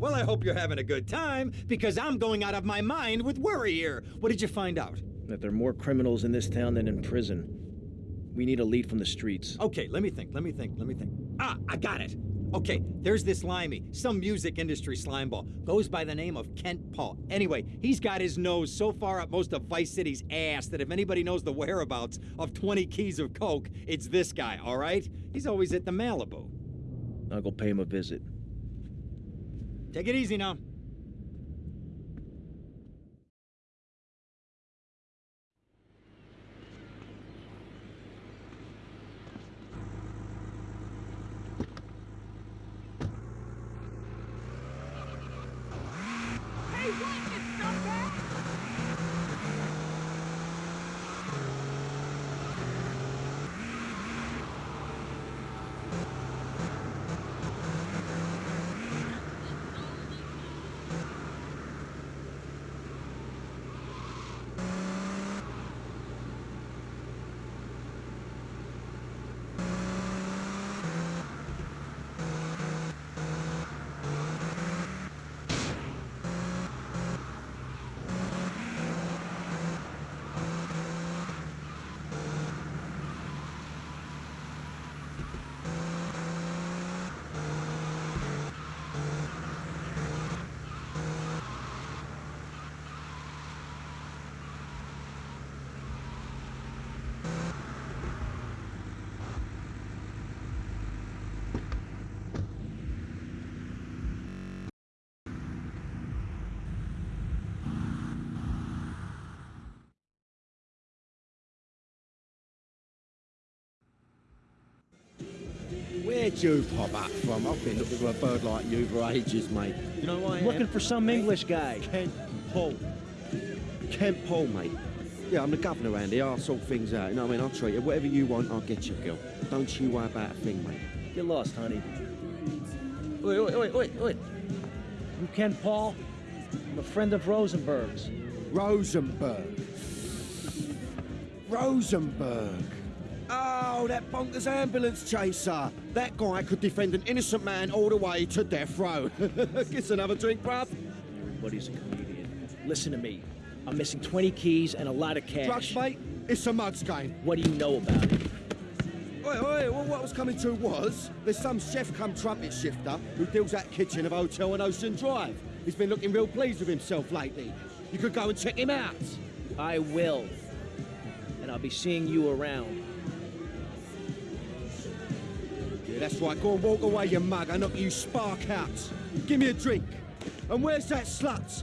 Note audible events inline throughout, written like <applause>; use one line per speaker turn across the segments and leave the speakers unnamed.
well, I hope you're having a good time, because I'm going out of my mind with worry here. What did you find out?
That there are more criminals in this town than in prison. We need a lead from the streets.
Okay, let me think, let me think, let me think. Ah, I got it! Okay, there's this limey, some music industry slimeball. Goes by the name of Kent Paul. Anyway, he's got his nose so far up most of Vice City's ass that if anybody knows the whereabouts of 20 keys of coke, it's this guy, all right? He's always at the Malibu.
I'll go pay him a visit.
Take it easy now.
Where'd you pop up from? I've been looking for a bird like you for ages, mate. You know why I am?
Looking for some English guy.
Kent Paul. Kent Paul, mate. Yeah, I'm the governor here. I'll sort things out. You know what I mean? I'll treat you. Whatever you want, I'll get you, girl. Don't you worry about a thing, mate.
Get lost, honey.
Wait, wait, wait, wait, wait.
You Kent Paul? I'm a friend of Rosenberg's.
Rosenberg. Rosenberg. Oh, that bonkers ambulance chaser. That guy could defend an innocent man all the way to death row. <laughs> Get another drink, bruv.
Everybody's a comedian. Listen to me. I'm missing 20 keys and a lot of cash.
Drugs, mate? It's a mug's game.
What do you know about it?
Oi, oi, well, what I was coming to was, there's some chef come trumpet shifter who deals that kitchen of hotel on Ocean Drive. He's been looking real pleased with himself lately. You could go and check him out.
I will. And I'll be seeing you around.
That's right. Go and walk away, you mug. I knock you spark out. Give me a drink. And where's that slut?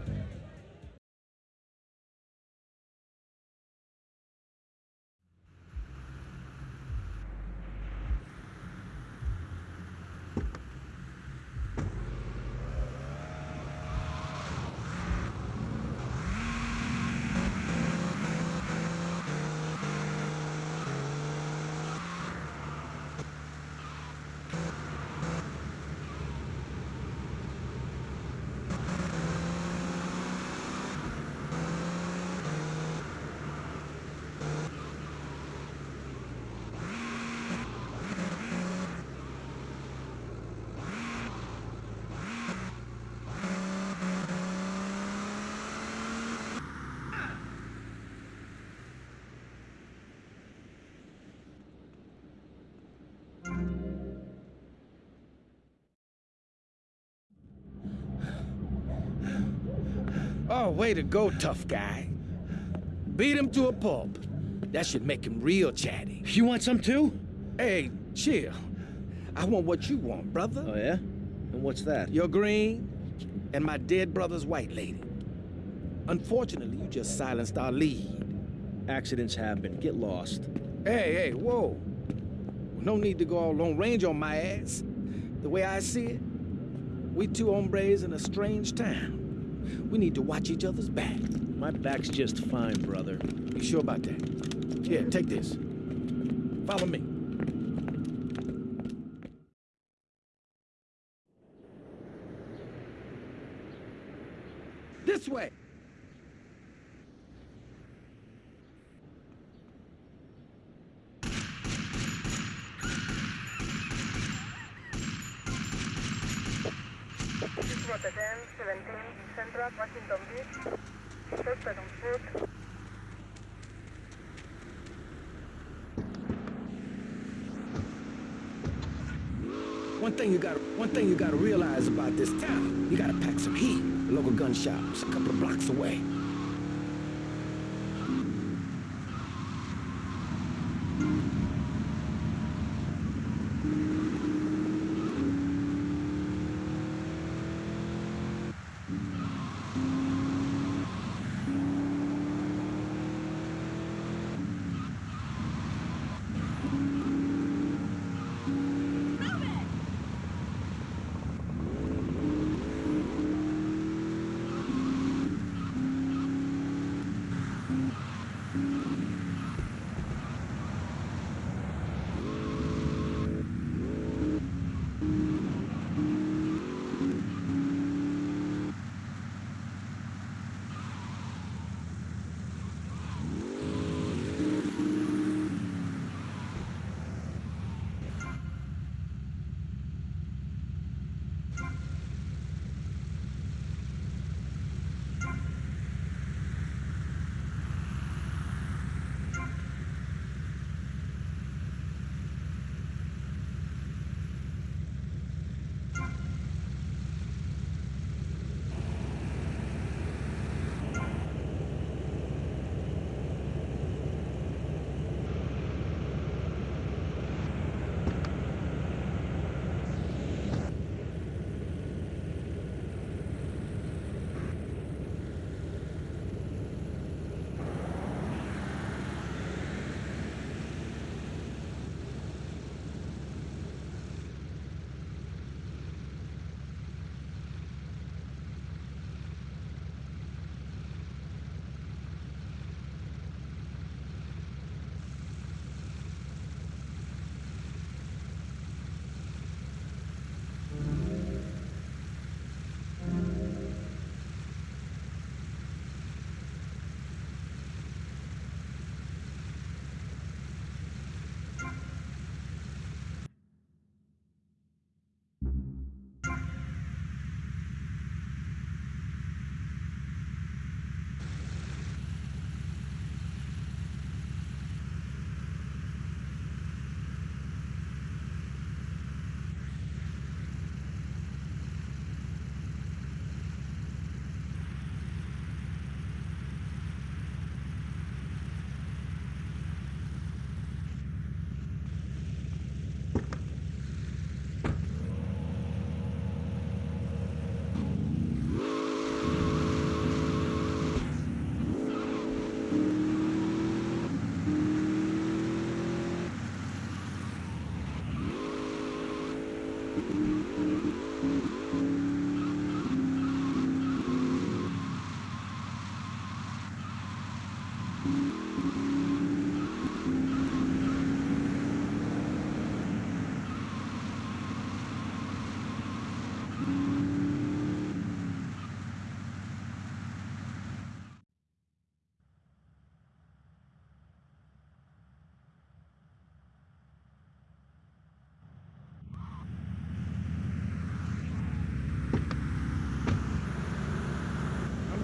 Oh, way to go, tough guy. Beat him to a pulp. That should make him real chatty.
You want some too?
Hey, chill. I want what you want, brother.
Oh, yeah? And what's that?
Your green and my dead brother's white lady. Unfortunately, you just silenced our lead.
Accidents happen. Get lost.
Hey, hey, whoa. No need to go all Lone Ranger on my ass. The way I see it, we two hombres in a strange town. We need to watch each other's back.
My back's just fine, brother.
You sure about that? Here, take this. Follow me. This way.
Washington Beach. Estoy per un foot.
One thing you got one thing you gotta realize about this town, you gotta pack some heat. The local gun shop's a couple of blocks away.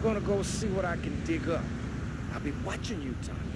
Gonna go see what I can dig up. I'll be watching you, Tommy.